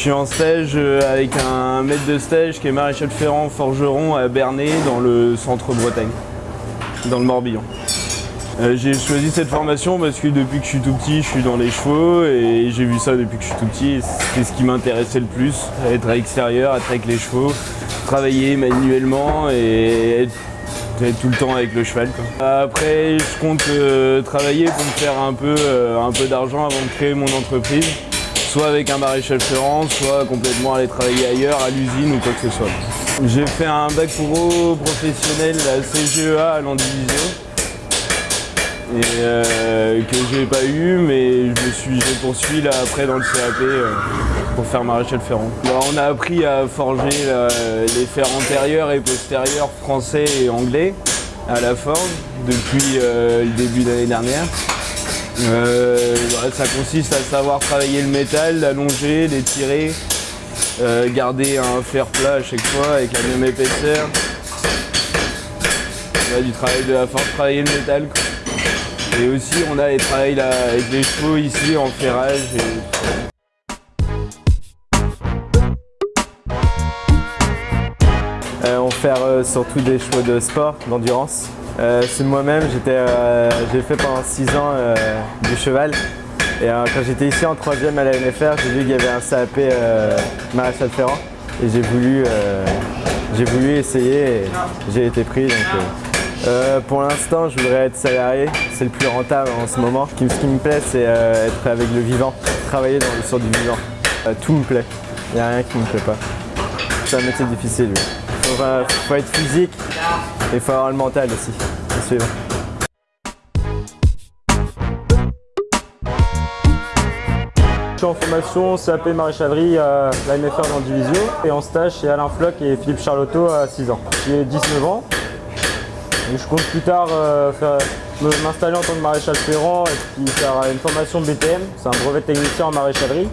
suis en stage euh, avec un maître de stage qui est maréchal ferrant forgeron à Bernay dans le centre Bretagne, dans le Morbihan. Euh, j'ai choisi cette formation parce que depuis que je suis tout petit, je suis dans les chevaux et j'ai vu ça depuis que je suis tout petit. C'est ce qui m'intéressait le plus, être à l'extérieur, être avec les chevaux, travailler manuellement et être, tout le temps avec le cheval. Après, je compte euh, travailler pour me faire un peu, un peu d'argent avant de créer mon entreprise soit avec un maréchal ferrant, soit complètement aller travailler ailleurs, à l'usine ou quoi que ce soit. J'ai fait un bac pro professionnel à CGEA à l'Andivisio et euh, que j'ai pas eu mais je me suis poursuivi là après dans le CAP euh, pour faire maréchal ferrant. on a appris à forger les fers antérieurs et postérieurs français et anglais à la forge depuis euh, le début de l'année dernière. Euh, ça consiste à savoir travailler le métal, l'allonger, l'étirer, euh, garder un fer plat à chaque fois avec la même épaisseur. On a du travail de la force, travailler le métal. Et aussi on a les travails avec les chevaux ici en ferrage. Euh, on fait surtout des chevaux de sport, d'endurance. Euh, c'est moi-même, euh, j'ai fait pendant 6 ans euh, du cheval. Et quand j'étais ici en 3ème à la NFR, j'ai vu qu'il y avait un CAP maréchal ferrant. Et j'ai voulu, voulu essayer et j'ai été pris. pour l'instant, je voudrais être salarié, c'est le plus rentable en ce moment. Ce qui, me plaît, c'est être avec le vivant, travailler dans le sur du vivant. tout me plaît, il n'y a rien qui ne me plaît pas. C'est un métier difficile. Il faut être physique, il faut avoir le mental aussi, c'est suivant. Je suis en formation CAP maréchalerie à la MFR dans Division et en stage chez Alain Floch et Philippe Charlotto à 6 ans. J'ai 19 ans. je compte plus tard euh, m'installer en tant que maréchal ferrant et puis faire une formation BTM, c'est un brevet technicien en maréchalerie.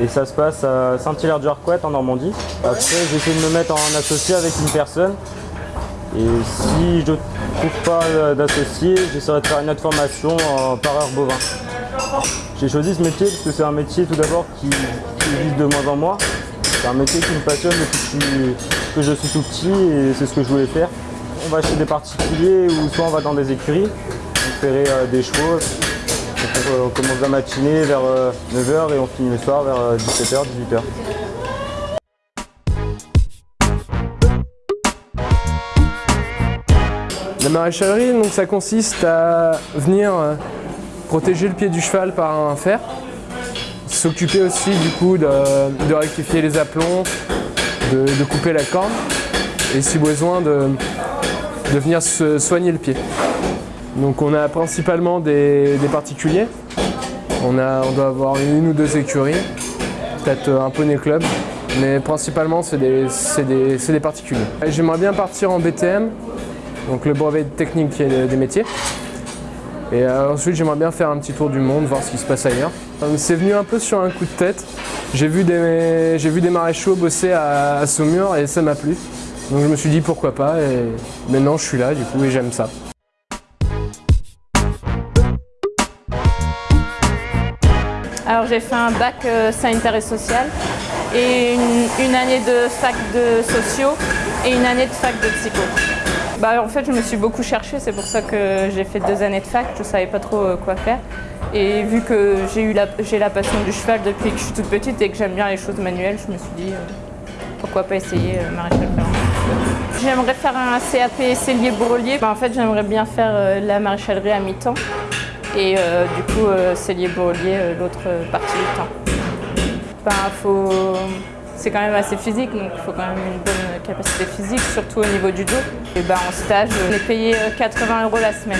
Et ça se passe à Saint-Hilaire-du-Harcouët en Normandie. Après, j'essaie de me mettre en associé avec une personne et si je ne trouve pas d'associé, j'essaierai de faire une autre formation en pareur bovin. J'ai choisi ce métier parce que c'est un métier tout d'abord qui, existe de moins en moins. C'est un métier qui me passionne depuis que je suis tout petit et c'est ce que je voulais faire. On va chez des particuliers ou soit on va dans des écuries, ferait euh, des chevaux. On commence la matinée vers 9h euh, et on finit le soir vers 17h, euh, 18h. La maréchalerie, ça consiste à venir euh, protéger le pied du cheval par un fer, s'occuper aussi du coup de, rectifier les aplombs, de, couper la corne et si besoin de, venir se soigner le pied. Donc on a principalement des, particuliers, on, a, doit avoir une ou deux écuries, peut-être un poney club, mais principalement c'est des, des particuliers. J'aimerais bien partir en BTM donc le brevet technique des métiers. Et euh, ensuite, j'aimerais bien faire un petit tour du monde, voir ce qui se passe ailleurs. C'est venu un peu sur un coup de tête. J'ai vu, des, vu des maréchaux bosser à, Saumur et ça m'a plu. Donc je me suis dit pourquoi pas et maintenant je suis là du coup et j'aime ça. Alors j'ai fait un bac euh, sanitaire et social et une, une année de fac de sociaux et une année de fac de psycho. Bah, en fait, je me suis beaucoup cherchée, c'est pour ça que j'ai fait deux années de fac, je ne savais pas trop euh, quoi faire. Et vu que j'ai la, la passion du cheval depuis que je suis toute petite et que j'aime bien les choses manuelles, je me suis dit euh, pourquoi pas essayer euh, maréchal ferrant. J'aimerais faire un CAP cellier bourrelier. Bah, en fait, j'aimerais bien faire la maréchalerie à mi-temps et du coup cellier bourrelier l'autre partie du temps. Ben, faut c'est quand même assez physique, donc il faut quand même une bonne capacité physique, surtout au niveau du dos. Et ben, en stage, on est payé 80 euros la semaine.